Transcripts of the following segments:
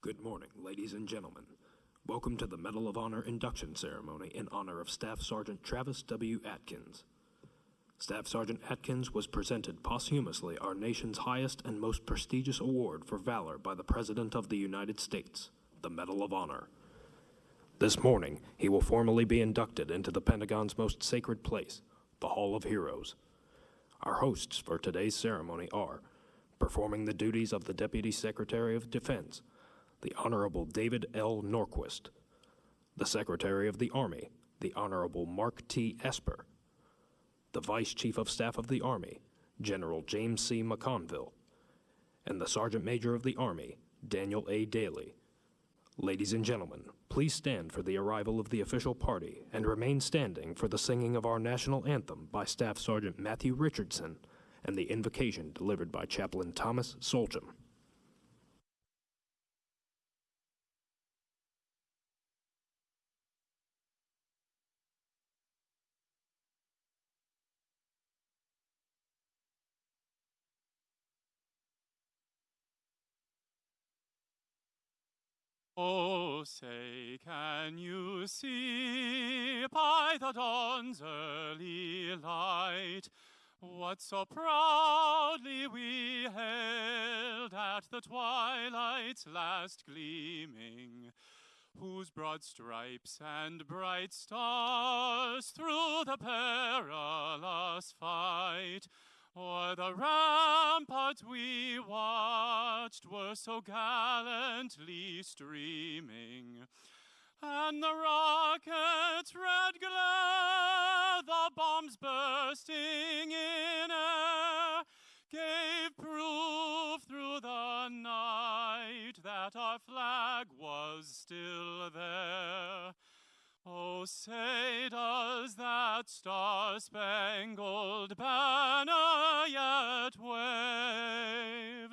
Good morning, ladies and gentlemen. Welcome to the Medal of Honor induction ceremony in honor of Staff Sergeant Travis W. Atkins. Staff Sergeant Atkins was presented posthumously our nation's highest and most prestigious award for valor by the President of the United States, the Medal of Honor. This morning, he will formally be inducted into the Pentagon's most sacred place, the Hall of Heroes. Our hosts for today's ceremony are performing the duties of the Deputy Secretary of Defense, the Honorable David L. Norquist, the Secretary of the Army, the Honorable Mark T. Esper, the Vice Chief of Staff of the Army, General James C. McConville, and the Sergeant Major of the Army, Daniel A. Daly. Ladies and gentlemen, please stand for the arrival of the official party and remain standing for the singing of our national anthem by Staff Sergeant Matthew Richardson and the invocation delivered by Chaplain Thomas Solcham. Oh, say, can you see by the dawn's early light what so proudly we hailed at the twilight's last gleaming? Whose broad stripes and bright stars through the perilous fight O'er the ramparts we watched were so gallantly streaming, and the rocket's red glare, the bombs bursting in air, gave proof through the night that our flag was still there. Oh, say does that star-spangled banner yet wave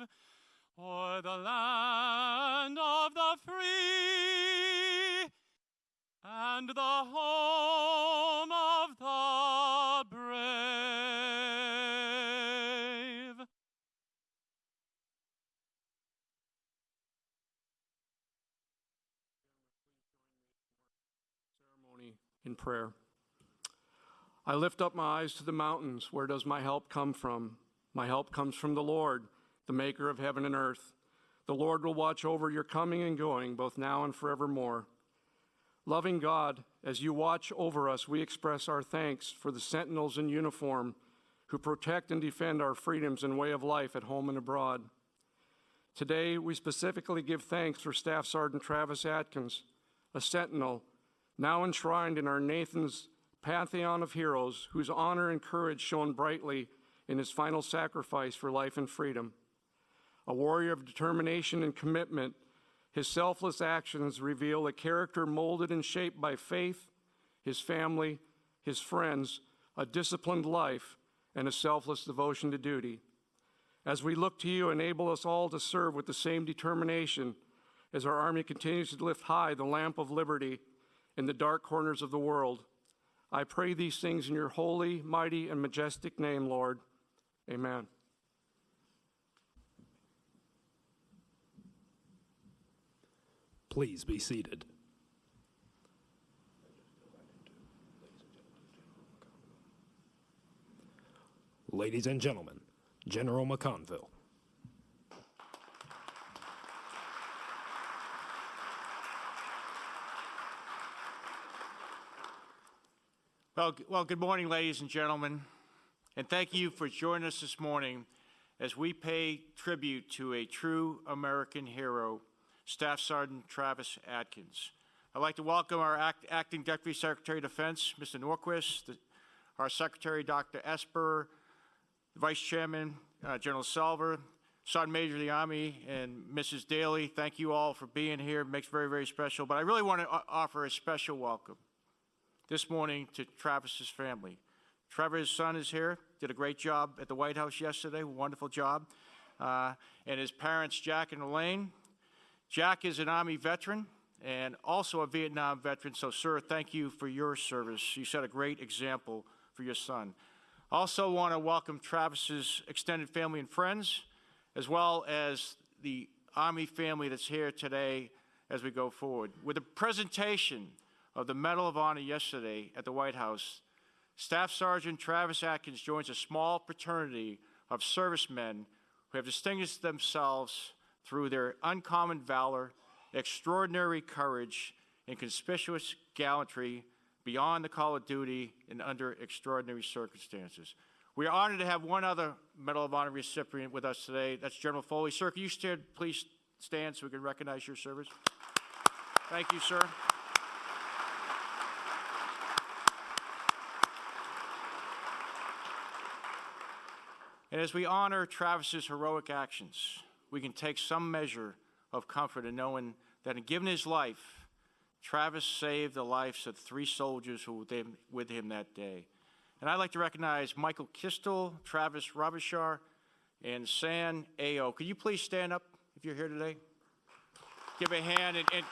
o'er the land of the free and the home in prayer. I lift up my eyes to the mountains. Where does my help come from? My help comes from the Lord, the maker of heaven and earth. The Lord will watch over your coming and going, both now and forevermore. Loving God, as you watch over us, we express our thanks for the sentinels in uniform who protect and defend our freedoms and way of life at home and abroad. Today, we specifically give thanks for Staff Sergeant Travis Atkins, a sentinel now enshrined in our Nathan's pantheon of heroes, whose honor and courage shone brightly in his final sacrifice for life and freedom. A warrior of determination and commitment, his selfless actions reveal a character molded and shaped by faith, his family, his friends, a disciplined life, and a selfless devotion to duty. As we look to you, enable us all to serve with the same determination as our Army continues to lift high the lamp of liberty in the dark corners of the world. I pray these things in your holy, mighty, and majestic name, Lord. Amen. Please be seated. Ladies and gentlemen, General McConville. Well, well, good morning, ladies and gentlemen, and thank you for joining us this morning as we pay tribute to a true American hero, Staff Sergeant Travis Atkins. I'd like to welcome our act- Acting Deputy Secretary of Defense, Mr. Norquist, the- our Secretary, Dr. Esper, Vice Chairman, uh, General Selva, Sergeant Major of the Army, and Mrs. Daly. Thank you all for being here. It makes very, very special. But I really want to offer a special welcome this morning to Travis's family. Trevor's son is here, did a great job at the White House yesterday, wonderful job. Uh, and his parents, Jack and Elaine. Jack is an Army veteran and also a Vietnam veteran, so, sir, thank you for your service. You set a great example for your son. I also, want to welcome Travis's extended family and friends, as well as the Army family that's here today as we go forward. With the presentation of the Medal of Honor yesterday at the White House, Staff Sergeant Travis Atkins joins a small fraternity of servicemen who have distinguished themselves through their uncommon valor, extraordinary courage, and conspicuous gallantry beyond the call of duty and under extraordinary circumstances. We are honored to have one other Medal of Honor recipient with us today. That's General Foley. Sir, can you stand, please stand so we can recognize your service? Thank you, sir. And as we honor Travis's heroic actions, we can take some measure of comfort in knowing that in giving his life, Travis saved the lives of three soldiers who were with him, that day. And I'd like to recognize Michael Kistel, Travis Robichar, and San Ao. Could you please stand up if you're here today? Give a hand and, and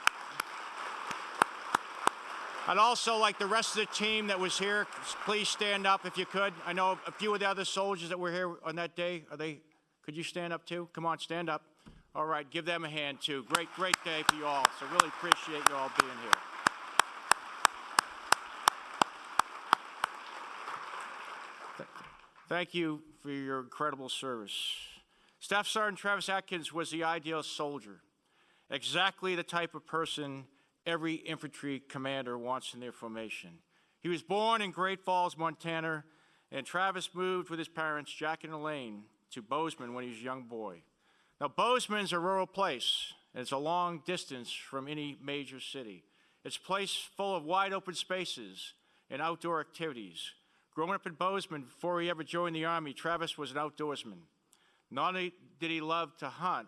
I'd also like the rest of the team that was here, please stand up if you could. I know a few of the other soldiers that were here on that day. Are they, could you stand up too? Come on, stand up. All right, give them a hand too. Great, great day for you all. So really appreciate you all being here. Thank you for your incredible service. Staff Sergeant Travis Atkins was the ideal soldier, exactly the type of person every infantry commander wants in their formation. He was born in Great Falls, Montana, and Travis moved with his parents, Jack and Elaine, to Bozeman when he was a young boy. Now, Bozeman's a rural place, and it's a long distance from any major city. It's a place full of wide open spaces and outdoor activities. Growing up in Bozeman before he ever joined the Army, Travis was an outdoorsman. Not only did he love to hunt,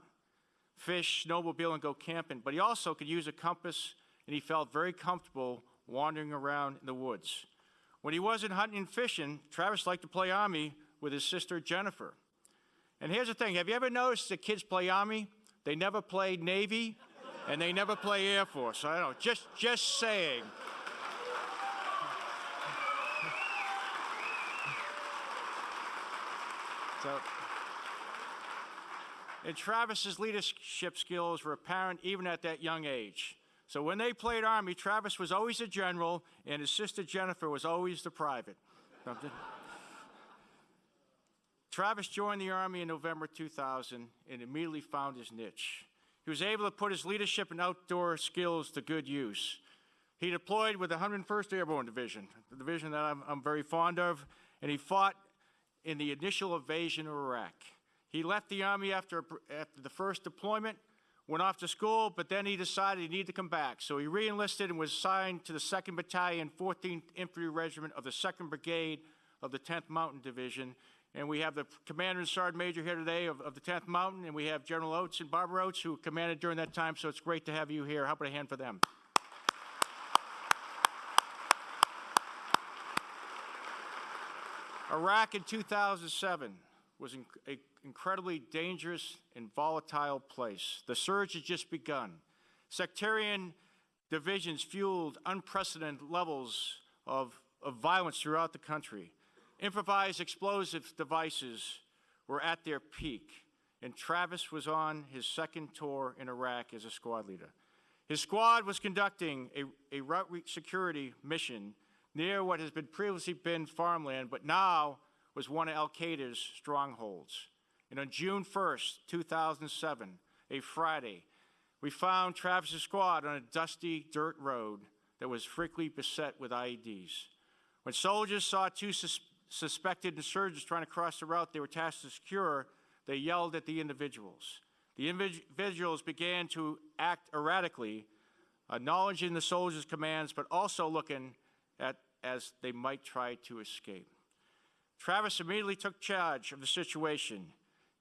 fish, snowmobile, and go camping, but he also could use a compass and he felt very comfortable wandering around in the woods. When he wasn't hunting and fishing, Travis liked to play Army with his sister Jennifer. And here's the thing have you ever noticed the kids play Army? They never play Navy and they never play Air Force. I don't know, just, just saying. So, and Travis's leadership skills were apparent even at that young age. So when they played Army, Travis was always a general, and his sister Jennifer was always the private. Travis joined the Army in November 2000 and immediately found his niche. He was able to put his leadership and outdoor skills to good use. He deployed with the 101st Airborne Division, the division that I'm, I'm very fond of, and he fought in the initial invasion of Iraq. He left the Army after, after the first deployment, went off to school, but then he decided he needed to come back. So he reenlisted and was assigned to the 2nd Battalion, 14th Infantry Regiment of the 2nd Brigade of the 10th Mountain Division. And we have the Commander and Sergeant Major here today of, of the 10th Mountain, and we have General Oates and Barbara Oates, who commanded during that time, so it's great to have you here. How about a hand for them? Iraq in 2007 was an incredibly dangerous and volatile place. The surge had just begun. Sectarian divisions fueled unprecedented levels of, of violence throughout the country. Improvised explosive devices were at their peak, and Travis was on his second tour in Iraq as a squad leader. His squad was conducting a, a route security mission near what has been previously been farmland, but now was one of Al Qaeda's strongholds. And on June 1st, 2007, a Friday, we found Travis's squad on a dusty dirt road that was frequently beset with IEDs. When soldiers saw two sus suspected insurgents trying to cross the route they were tasked to secure, they yelled at the individuals. The individuals began to act erratically, acknowledging the soldiers' commands, but also looking at as they might try to escape. Travis immediately took charge of the situation.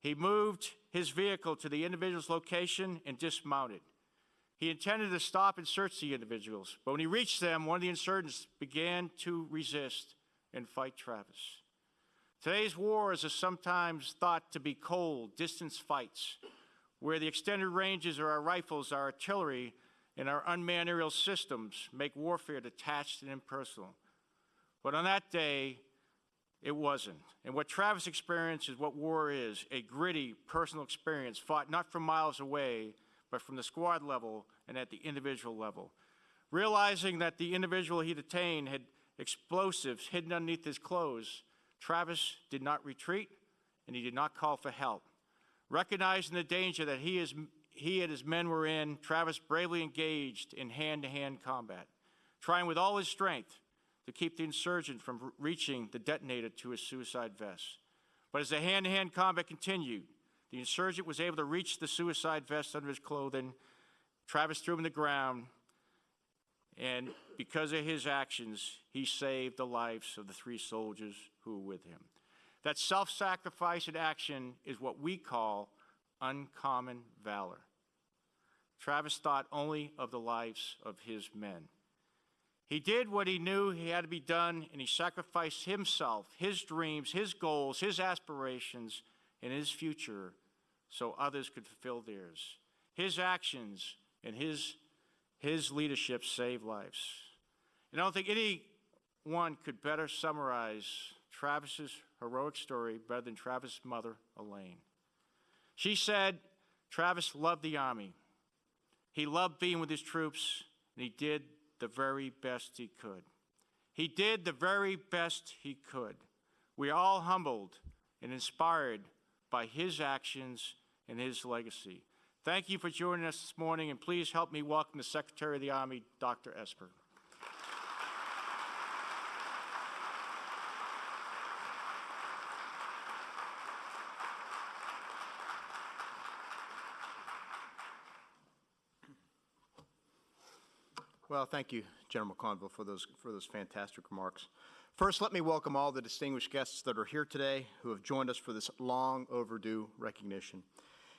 He moved his vehicle to the individual's location and dismounted. He intended to stop and search the individuals, but when he reached them, one of the insurgents began to resist and fight Travis. Today's wars are sometimes thought to be cold, distance fights, where the extended ranges of our rifles, our artillery, and our unmanned aerial systems make warfare detached and impersonal. But on that day, It wasn't. And what Travis experienced is what war is a gritty, personal experience fought not from miles away, but from the squad level and at the individual level. Realizing that the individual he detained had explosives hidden underneath his clothes, Travis did not retreat and he did not call for help. Recognizing the danger that he, is, he and his men were in, Travis bravely engaged in hand to hand combat, trying with all his strength to keep the insurgent from reaching the detonator to his suicide vest. But as the hand to hand combat continued, the insurgent was able to reach the suicide vest under his clothing. Travis threw him to the ground, and because of his actions, he saved the lives of the three soldiers who were with him. That self sacrifice in action is what we call uncommon valor. Travis thought only of the lives of his men. He did what he knew he had to be done, and he sacrificed himself, his dreams, his goals, his aspirations, and his future so others could fulfill theirs. His actions and his, his leadership saved lives. And I don't think anyone could better summarize Travis's heroic story better than Travis's mother, Elaine. She said Travis loved the Army. He loved being with his troops, and he did the very best he could. He did the very best he could. We are all humbled and inspired by his actions and his legacy. Thank you for joining us this morning, and please help me welcome the Secretary of the Army, Dr. Esper. Well, thank you, General McConville, for those, for those fantastic remarks. First, let me welcome all the distinguished guests that are here today who have joined us for this long overdue recognition.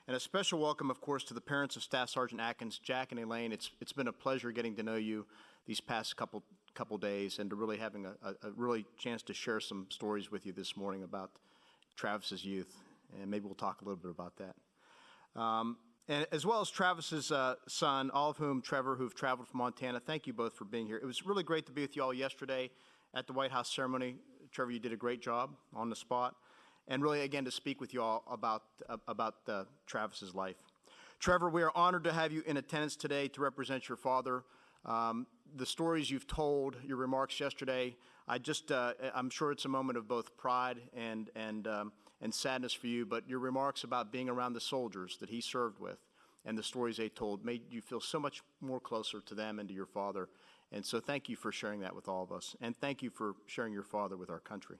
And a special welcome, of course, to the parents of Staff Sergeant Atkins, Jack and Elaine. It's, it's been a pleasure getting to know you these past couple, couple days and to really having a, a, really chance to share some stories with you this morning about Travis's youth. And maybe we'll talk a little bit about that. Um, and as well as Travis's uh, son, all of whom, Trevor, who've traveled from Montana, thank you both for being here. It was really great to be with you all yesterday at the White House ceremony. Trevor, you did a great job on the spot. And really, again, to speak with you all about, uh, about uh, Travis's life. Trevor, we are honored to have you in attendance today to represent your father. Um, the stories you've told, your remarks yesterday, I just, uh, I'm sure it's a moment of both pride and, and, um, and sadness for you, but your remarks about being around the soldiers that he served with and the stories they told made you feel so much more closer to them and to your father. And so thank you for sharing that with all of us. And thank you for sharing your father with our country.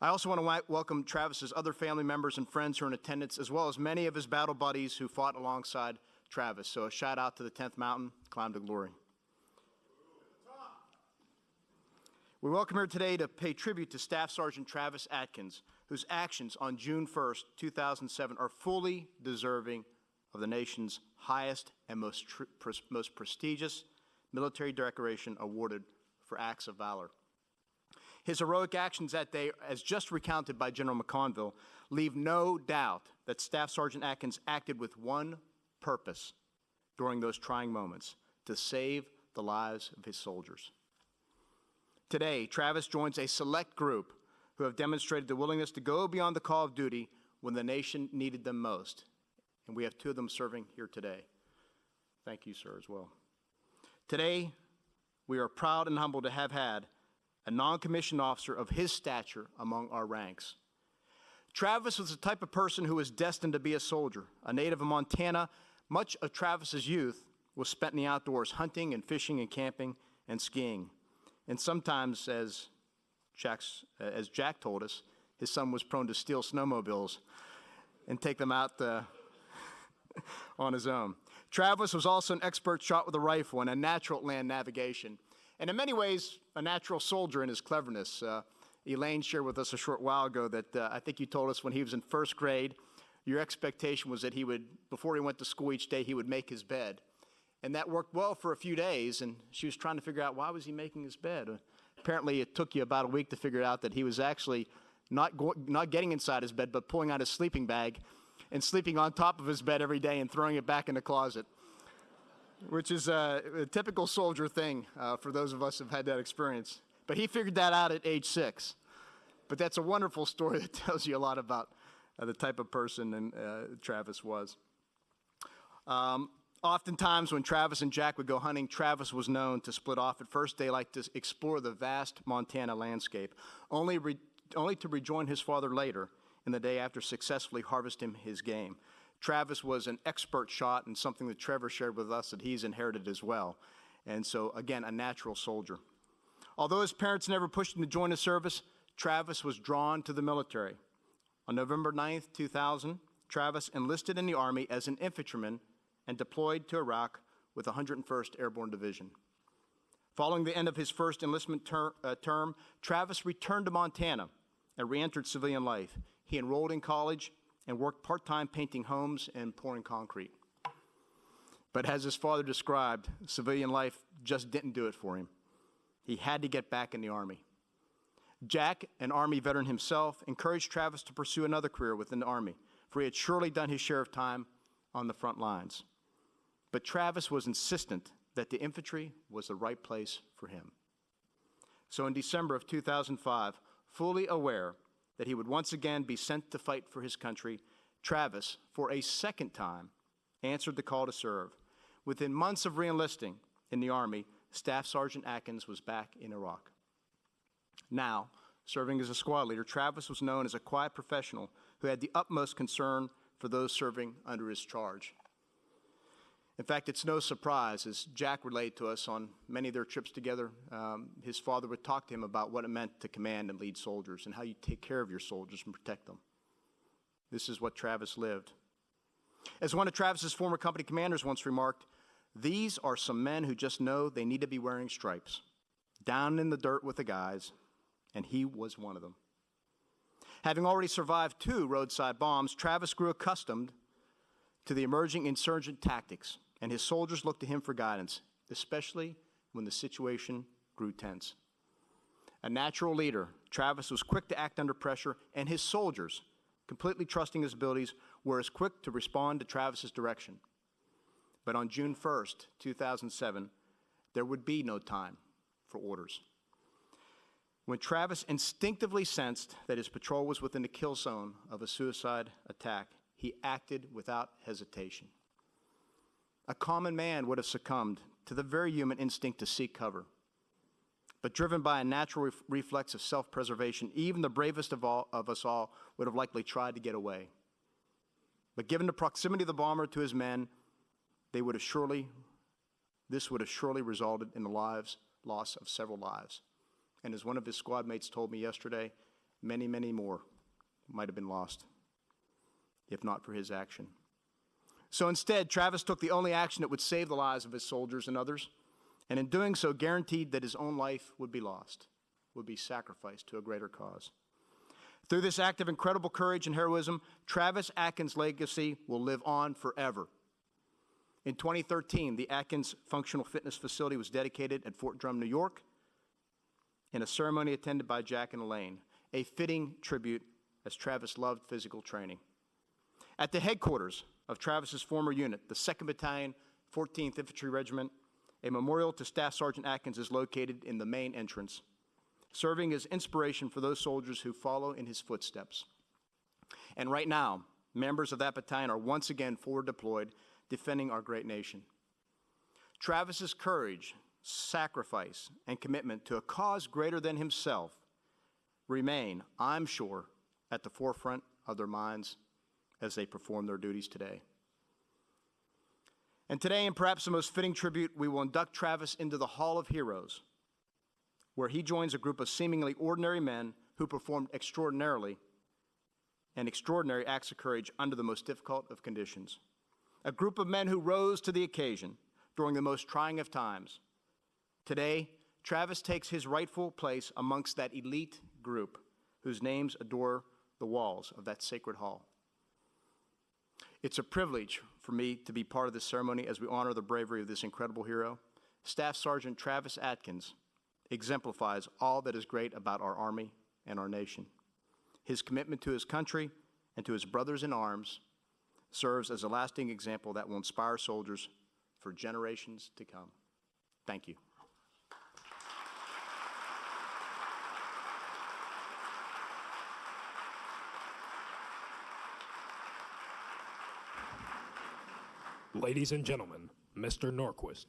I also want to welcome Travis's other family members and friends who are in attendance, as well as many of his battle buddies who fought alongside Travis. So a shout out to the 10th Mountain, climb to glory. We welcome here today to pay tribute to Staff Sergeant Travis Atkins, whose actions on June 1st, 2007 are fully deserving of the nation's highest and most, most prestigious military decoration awarded for acts of valor. His heroic actions that day, as just recounted by General McConville, leave no doubt that Staff Sergeant Atkins acted with one purpose during those trying moments to save the lives of his soldiers. Today, Travis joins a select group who have demonstrated the willingness to go beyond the call of duty when the nation needed them most. And we have two of them serving here today. Thank you, sir, as well. Today, we are proud and humbled to have had a non commissioned officer of his stature among our ranks. Travis was the type of person who was destined to be a soldier. A native of Montana, much of Travis's youth was spent in the outdoors hunting and fishing and camping and skiing. And sometimes, as, Jack's, as Jack told us, his son was prone to steal snowmobiles and take them out uh, on his own. Travis was also an expert shot with a rifle and a natural at land navigation, and in many ways, a natural soldier in his cleverness. Uh, Elaine shared with us a short while ago that uh, I think you told us when he was in first grade, your expectation was that he would, before he went to school each day, he would make his bed. And that worked well for a few days, and she was trying to figure out why was he making his bed. Apparently, it took you about a week to figure out that he was actually not, go- not getting inside his bed, but pulling out his sleeping bag and sleeping on top of his bed every day and throwing it back in the closet, which is uh, a typical soldier thing uh, for those of us who've had that experience. But he figured that out at age six. but that's a wonderful story that tells you a lot about uh, the type of person and uh, Travis was. Um, oftentimes, when Travis and Jack would go hunting, Travis was known to split off. At first, liked to explore the vast Montana landscape, only, re- only to rejoin his father later in the day after successfully harvesting his game. Travis was an expert shot and something that Trevor shared with us that he's inherited as well. And so, again, a natural soldier. Although his parents never pushed him to join the service, Travis was drawn to the military. On November 9th, 2000, Travis enlisted in the Army as an infantryman and deployed to Iraq with the 101st Airborne Division. Following the end of his first enlistment ter- uh, term, Travis returned to Montana and reentered civilian life. He enrolled in college and worked part time painting homes and pouring concrete. But as his father described, civilian life just didn't do it for him. He had to get back in the Army. Jack, an Army veteran himself, encouraged Travis to pursue another career within the Army, for he had surely done his share of time on the front lines. But Travis was insistent that the infantry was the right place for him. So in December of 2005, fully aware that he would once again be sent to fight for his country, Travis, for a second time, answered the call to serve. Within months of reenlisting in the Army, Staff Sergeant Atkins was back in Iraq. Now, serving as a squad leader, Travis was known as a quiet professional who had the utmost concern for those serving under his charge. In fact, it's no surprise, as Jack relayed to us on many of their trips together, um, his father would talk to him about what it meant to command and lead soldiers and how you take care of your soldiers and protect them. This is what Travis lived. As one of Travis's former company commanders once remarked, these are some men who just know they need to be wearing stripes, down in the dirt with the guys, and he was one of them. Having already survived two roadside bombs, Travis grew accustomed to the emerging insurgent tactics, and his soldiers looked to him for guidance, especially when the situation grew tense. A natural leader, Travis was quick to act under pressure, and his soldiers, completely trusting his abilities, were as quick to respond to Travis's direction. But on June 1st, 2007, there would be no time for orders. When Travis instinctively sensed that his patrol was within the kill zone of a suicide attack, he acted without hesitation. A common man would have succumbed to the very human instinct to seek cover. But driven by a natural ref- reflex of self preservation, even the bravest of, all, of us all would have likely tried to get away. But given the proximity of the bomber to his men, they would have surely, this would have surely resulted in the lives, loss of several lives. And as one of his squad mates told me yesterday, many, many more might have been lost if not for his action. So instead, Travis took the only action that would save the lives of his soldiers and others, and in doing so, guaranteed that his own life would be lost, would be sacrificed to a greater cause. Through this act of incredible courage and heroism, Travis Atkins' legacy will live on forever. In 2013, the Atkins Functional Fitness Facility was dedicated at Fort Drum, New York, in a ceremony attended by Jack and Elaine, a fitting tribute as Travis loved physical training. At the headquarters of Travis's former unit, the 2nd Battalion, 14th Infantry Regiment, a memorial to Staff Sergeant Atkins is located in the main entrance, serving as inspiration for those soldiers who follow in his footsteps. And right now, members of that battalion are once again forward deployed, defending our great nation. Travis's courage, sacrifice, and commitment to a cause greater than himself remain, I'm sure, at the forefront of their minds as they perform their duties today. And today, in perhaps the most fitting tribute, we will induct Travis into the Hall of Heroes, where he joins a group of seemingly ordinary men who performed extraordinarily and extraordinary acts of courage under the most difficult of conditions. A group of men who rose to the occasion during the most trying of times. Today, Travis takes his rightful place amongst that elite group whose names adore the walls of that sacred hall. It's a privilege for me to be part of this ceremony as we honor the bravery of this incredible hero. Staff Sergeant Travis Atkins exemplifies all that is great about our Army and our nation. His commitment to his country and to his brothers in arms serves as a lasting example that will inspire soldiers for generations to come. Thank you. Ladies and gentlemen, Mr. Norquist.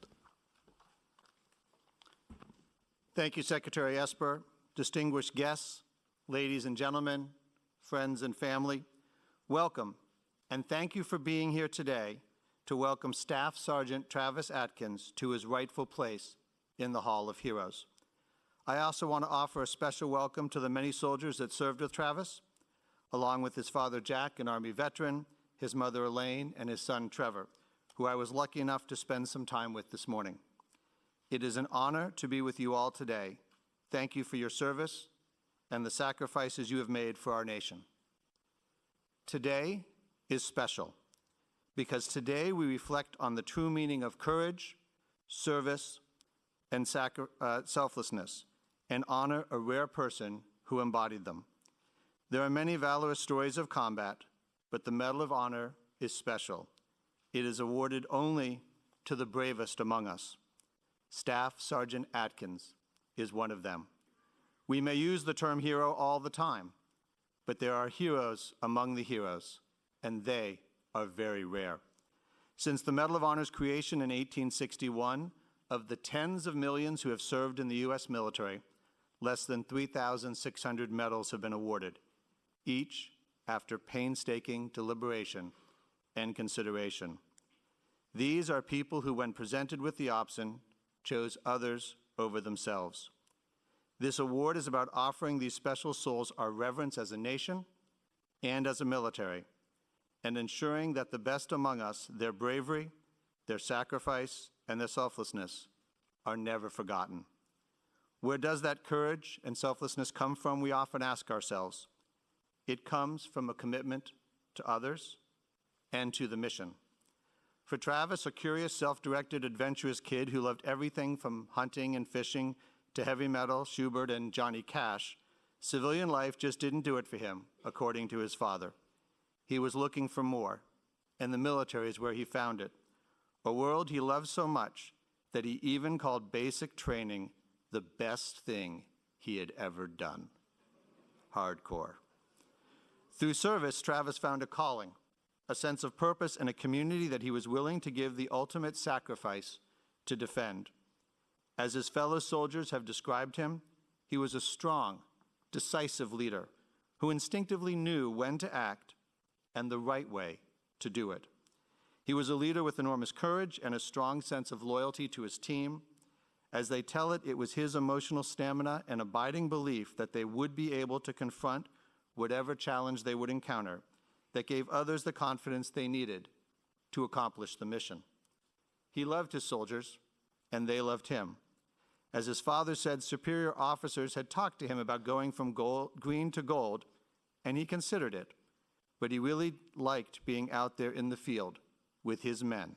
Thank you, Secretary Esper, distinguished guests, ladies and gentlemen, friends and family. Welcome, and thank you for being here today to welcome Staff Sergeant Travis Atkins to his rightful place in the Hall of Heroes. I also want to offer a special welcome to the many soldiers that served with Travis, along with his father Jack, an Army veteran, his mother Elaine, and his son Trevor, who I was lucky enough to spend some time with this morning. It is an honor to be with you all today. Thank you for your service and the sacrifices you have made for our nation. Today is special because today we reflect on the true meaning of courage, service, and uh, selflessness and honor a rare person who embodied them. There are many valorous stories of combat, but the Medal of Honor is special. It is awarded only to the bravest among us. Staff Sergeant Atkins is one of them. We may use the term hero all the time, but there are heroes among the heroes, and they are very rare. Since the Medal of Honor's creation in 1861, of the tens of millions who have served in the U.S. military, less than 3,600 medals have been awarded, each after painstaking deliberation and consideration. These are people who, when presented with the option, chose others over themselves. This award is about offering these special souls our reverence as a nation and as a military, and ensuring that the best among us, their bravery, their sacrifice, and their selflessness, are never forgotten. Where does that courage and selflessness come from, we often ask ourselves. It comes from a commitment to others and to the mission. For Travis, a curious, self directed, adventurous kid who loved everything from hunting and fishing to heavy metal, Schubert, and Johnny Cash, civilian life just didn't do it for him, according to his father. He was looking for more, and the military is where he found it. A world he loved so much that he even called basic training the best thing he had ever done. Hardcore. Through service, Travis found a calling, a sense of purpose, and a community that he was willing to give the ultimate sacrifice to defend. As his fellow soldiers have described him, he was a strong, decisive leader who instinctively knew when to act and the right way to do it. He was a leader with enormous courage and a strong sense of loyalty to his team. As they tell it, it was his emotional stamina and abiding belief that they would be able to confront whatever challenge they would encounter that gave others the confidence they needed to accomplish the mission. He loved his soldiers, and they loved him. As his father said, superior officers had talked to him about going from gold, green to gold, and he considered it. But he really liked being out there in the field with his men,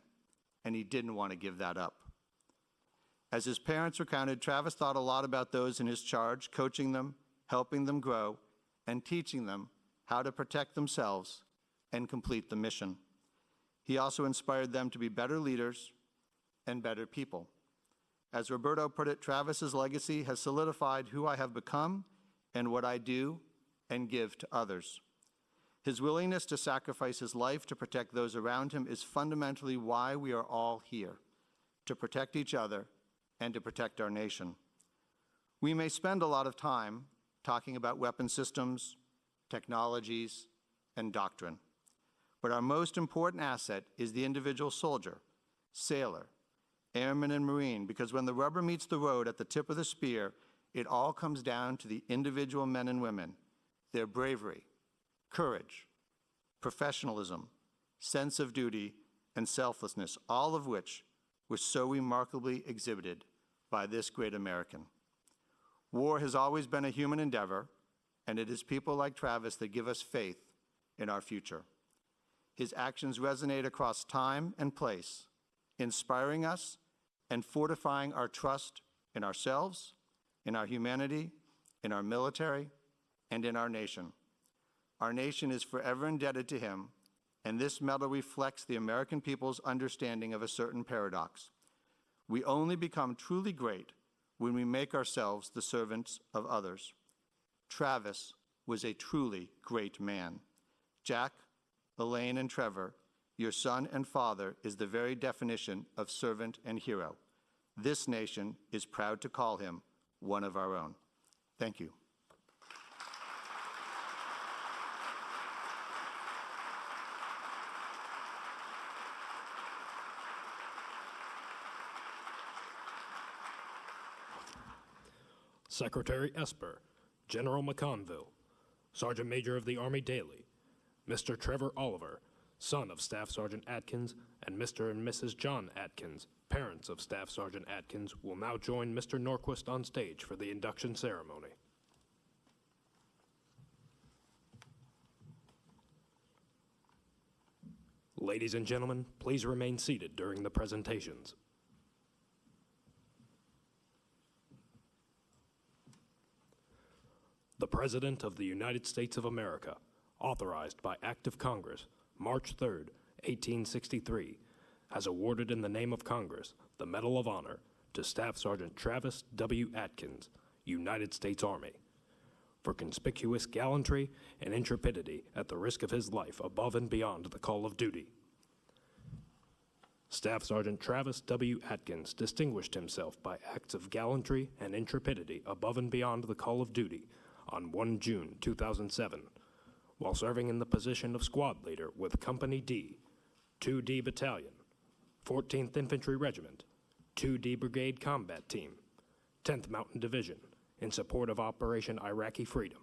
and he didn't want to give that up. As his parents recounted, Travis thought a lot about those in his charge, coaching them, helping them grow, and teaching them how to protect themselves and complete the mission. He also inspired them to be better leaders and better people. As Roberto put it, Travis's legacy has solidified who I have become and what I do and give to others. His willingness to sacrifice his life to protect those around him is fundamentally why we are all here to protect each other and to protect our nation. We may spend a lot of time talking about weapon systems, technologies, and doctrine, but our most important asset is the individual soldier, sailor, airman, and marine, because when the rubber meets the road at the tip of the spear, it all comes down to the individual men and women, their bravery, courage, professionalism, sense of duty, and selflessness, all of which were so remarkably exhibited by this great American. War has always been a human endeavor, and it is people like Travis that give us faith in our future. His actions resonate across time and place, inspiring us and fortifying our trust in ourselves, in our humanity, in our military, and in our nation. Our nation is forever indebted to him, and this medal reflects the American people's understanding of a certain paradox. We only become truly great when we make ourselves the servants of others. Travis was a truly great man. Jack, Elaine, and Trevor your son and father is the very definition of servant and hero. This nation is proud to call him one of our own. Thank you. Secretary Esper, General McConville, Sergeant Major of the Army Daly, Mr. Trevor Oliver, son of Staff Sergeant Atkins, and Mr. and Mrs. John Atkins, parents of Staff Sergeant Atkins, will now join Mr. Norquist on stage for the induction ceremony. Ladies and gentlemen, please remain seated during the presentations. The President of the United States of America, authorized by Act of Congress, March 3, 1863, has awarded in the name of Congress the Medal of Honor to Staff Sergeant Travis W. Atkins, United States Army, for conspicuous gallantry and intrepidity at the risk of his life above and beyond the call of duty. Staff Sergeant Travis W. Atkins distinguished himself by acts of gallantry and intrepidity above and beyond the call of duty on 1 June 2007, while serving in the position of squad leader with Company D, 2D Battalion, 14th Infantry Regiment, 2D Brigade Combat Team, 10th Mountain Division, in support of Operation Iraqi Freedom.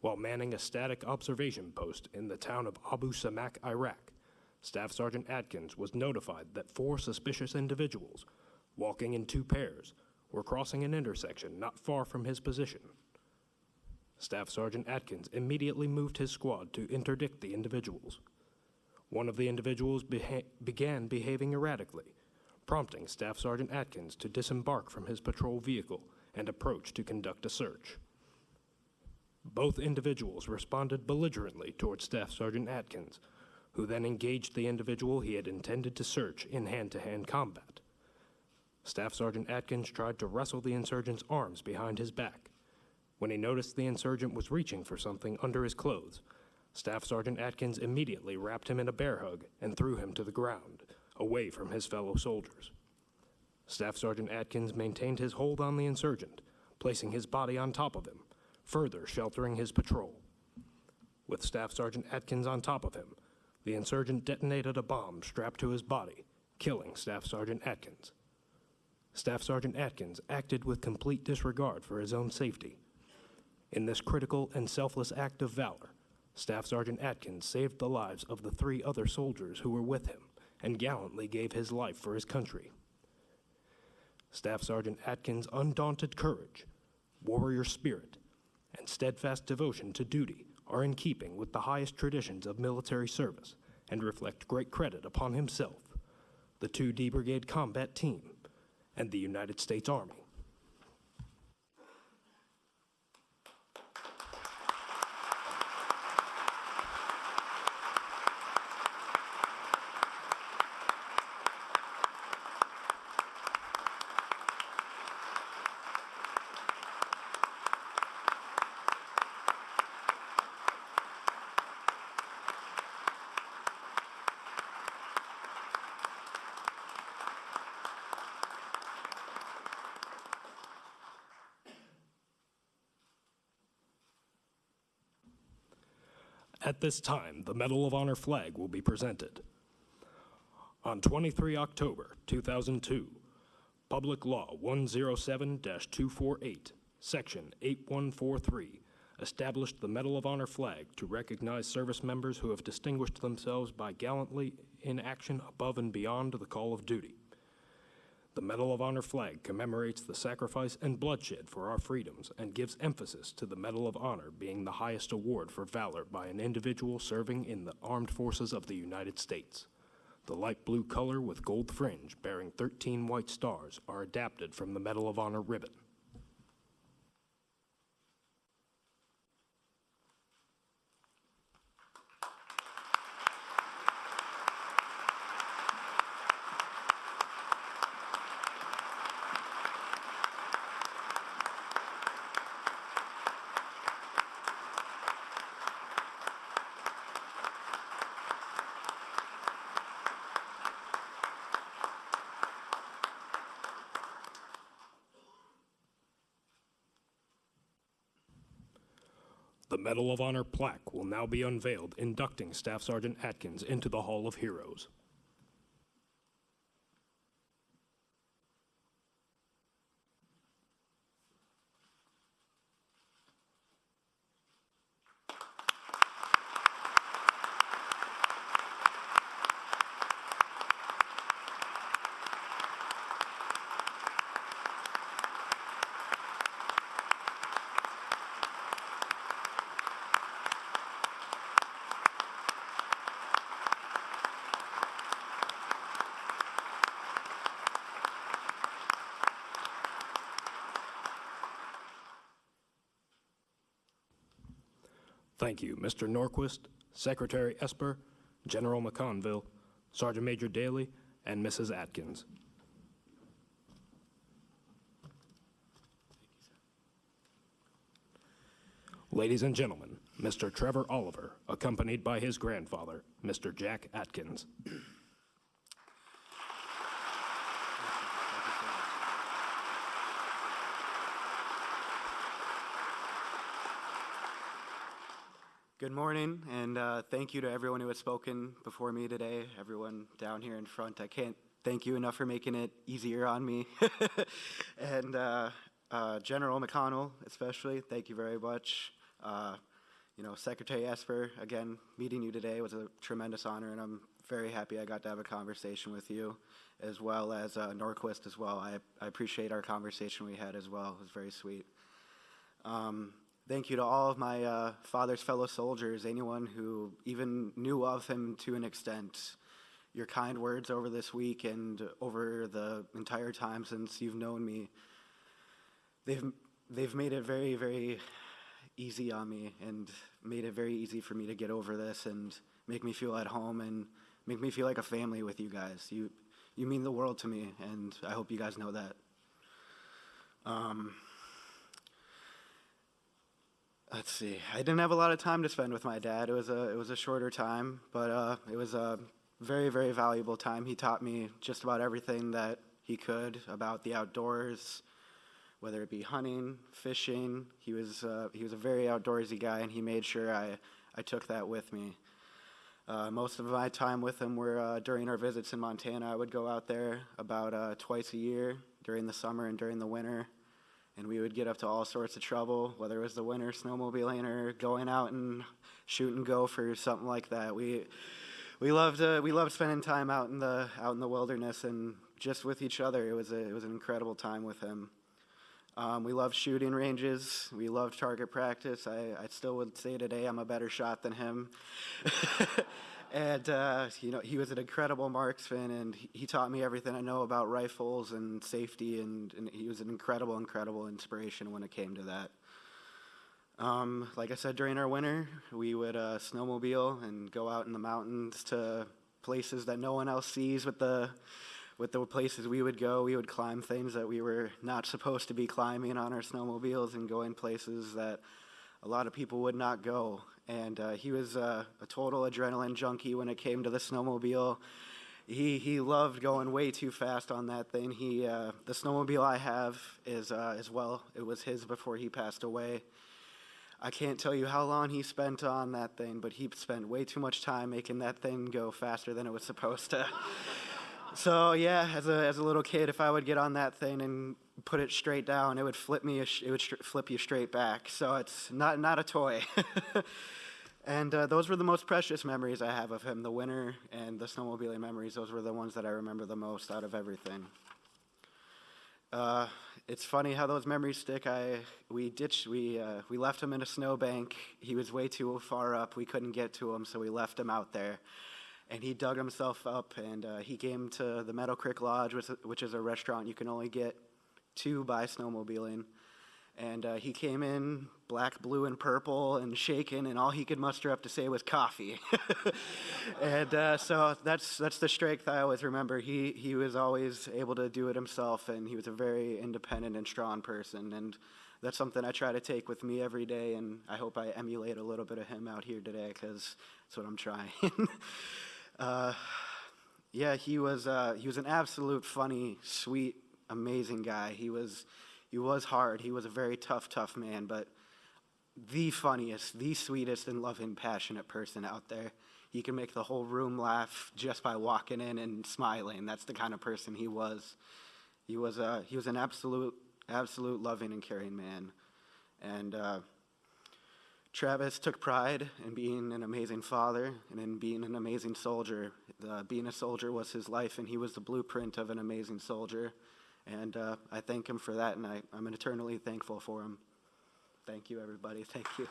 While manning a static observation post in the town of Abu Samak, Iraq, Staff Sergeant Atkins was notified that four suspicious individuals, walking in two pairs, were crossing an intersection not far from his position. Staff Sergeant Atkins immediately moved his squad to interdict the individuals. One of the individuals beha- began behaving erratically, prompting Staff Sergeant Atkins to disembark from his patrol vehicle and approach to conduct a search. Both individuals responded belligerently toward Staff Sergeant Atkins, who then engaged the individual he had intended to search in hand to hand combat. Staff Sergeant Atkins tried to wrestle the insurgent's arms behind his back. When he noticed the insurgent was reaching for something under his clothes, Staff Sergeant Atkins immediately wrapped him in a bear hug and threw him to the ground, away from his fellow soldiers. Staff Sergeant Atkins maintained his hold on the insurgent, placing his body on top of him, further sheltering his patrol. With Staff Sergeant Atkins on top of him, the insurgent detonated a bomb strapped to his body, killing Staff Sergeant Atkins. Staff Sergeant Atkins acted with complete disregard for his own safety. In this critical and selfless act of valor, Staff Sergeant Atkins saved the lives of the three other soldiers who were with him and gallantly gave his life for his country. Staff Sergeant Atkins' undaunted courage, warrior spirit, and steadfast devotion to duty are in keeping with the highest traditions of military service and reflect great credit upon himself, the 2D Brigade Combat Team, and the United States Army. At this time, the Medal of Honor flag will be presented. On 23 October 2002, Public Law 107-248, Section 8143, established the Medal of Honor flag to recognize service members who have distinguished themselves by gallantly in action above and beyond the call of duty. The Medal of Honor flag commemorates the sacrifice and bloodshed for our freedoms and gives emphasis to the Medal of Honor being the highest award for valor by an individual serving in the armed forces of the United States. The light blue color with gold fringe bearing 13 white stars are adapted from the Medal of Honor ribbon. Medal of Honor plaque will now be unveiled, inducting Staff Sergeant Atkins into the Hall of Heroes. Thank you, Mr. Norquist, Secretary Esper, General McConville, Sergeant Major Daly, and Mrs. Atkins. Ladies and gentlemen, Mr. Trevor Oliver, accompanied by his grandfather, Mr. Jack Atkins. Good morning, and uh, thank you to everyone who has spoken before me today, everyone down here in front. I can't thank you enough for making it easier on me. and uh, uh, General McConnell, especially, thank you very much. Uh, you know, Secretary Esper, again, meeting you today was a tremendous honor, and I'm very happy I got to have a conversation with you, as well as uh, Norquist as well. I, I appreciate our conversation we had as well. It was very sweet. Um, thank you to all of my uh, father's fellow soldiers, anyone who even knew of him to an extent. Your kind words over this week and over the entire time since you've known me, they've they've made it very very easy on me and made it very easy for me to get over this and make me feel at home and make me feel like a family with you guys. You you mean the world to me, and I hope you guys know that. Um, let's see. I didn't have a lot of time to spend with my dad. It was a it was a shorter time, but uh, it was a very very valuable time. He taught me just about everything that he could about the outdoors, whether it be hunting, fishing. He was uh, he was a very outdoorsy guy, and he made sure I I took that with me. Uh, most of my time with him were uh, during our visits in Montana. I would go out there about uh, twice a year during the summer and during the winter and we would get up to all sorts of trouble, whether it was the winter snowmobiling or going out and shooting and go for something like that. We we loved uh, we loved spending time out in the out in the wilderness and just with each other. It was a, it was an incredible time with him. Um, we loved shooting ranges. We loved target practice. I, I still would say today I'm a better shot than him. and uh, you know he was an incredible marksman, and he, taught me everything I know about rifles and safety, and, and he was an incredible, incredible inspiration when it came to that. Um, like I said, during our winter, we would uh, snowmobile and go out in the mountains to places that no one else sees. With the with the places we would go, we would climb things that we were not supposed to be climbing on our snowmobiles, and go in places that a lot of people would not go and uh, he was uh, a total adrenaline junkie when it came to the snowmobile. He he loved going way too fast on that thing. He uh, the snowmobile I have is uh, as well. It was his before he passed away. I can't tell you how long he spent on that thing, but he spent way too much time making that thing go faster than it was supposed to. so yeah, as a as a little kid, if I would get on that thing and put it straight down, it would flip me. It would flip you straight back. So it's not not a toy. and uh, those were the most precious memories I have of him. The winter and the snowmobiling memories. Those were the ones that I remember the most out of everything. Uh, it's funny how those memories stick. I we ditched we uh, we left him in a snowbank. He was way too far up. We couldn't get to him, so we left him out there. And he dug himself up, and uh, he came to the Meadow Creek Lodge, which, which is a restaurant you can only get to by snowmobiling. And uh, he came in black, blue, and purple and shaken, and all he could muster up to say was coffee. and uh, so that's, that's the strength I always remember. He, he was always able to do it himself, and he was a very independent and strong person. And that's something I try to take with me every day, and I hope I emulate a little bit of him out here today because that's what I'm trying. uh, yeah, he was, uh, he was an absolute funny, sweet, amazing guy. He was, he was hard. He was a very tough, tough man. But the funniest, the sweetest, and loving, passionate person out there. He can make the whole room laugh just by walking in and smiling. That's the kind of person he was. He was a he was an absolute, absolute loving and caring man, and. Uh, Travis took pride in being an amazing father and in being an amazing soldier. Being a soldier was his life, and he was the blueprint of an amazing soldier. And uh, I thank him for that, and I, I'm eternally thankful for him. Thank you, everybody. Thank you.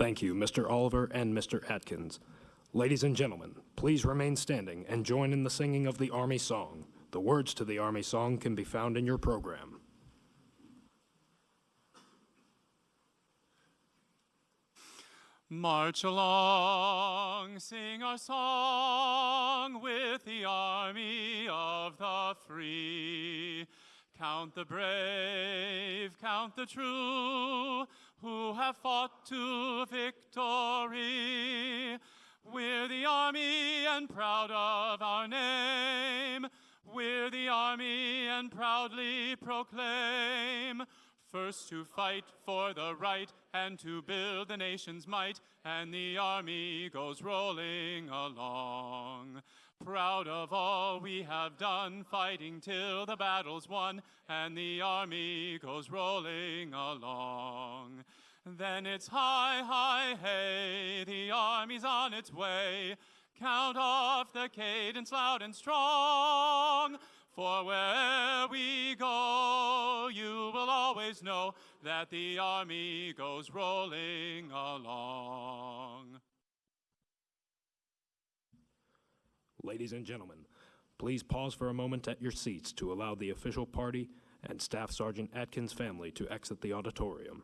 Thank you, Mr. Oliver and Mr. Atkins. Ladies and gentlemen, please remain standing and join in the singing of the Army Song. The words to the Army Song can be found in your program. March along, sing our song with the army of the free. Count the brave, count the true, who have fought to victory. We're the army and proud of our name. We're the army and proudly proclaim. First to fight for the right and to build the nation's might, and the army goes rolling along. Proud of all we have done, fighting till the battle's won, and the army goes rolling along. Then it's hi, hi, hey, the army's on its way. Count off the cadence loud and strong. For where we go, you will always know that the army goes rolling along. Ladies and gentlemen, please pause for a moment at your seats to allow the official party and Staff Sergeant Atkins family to exit the auditorium.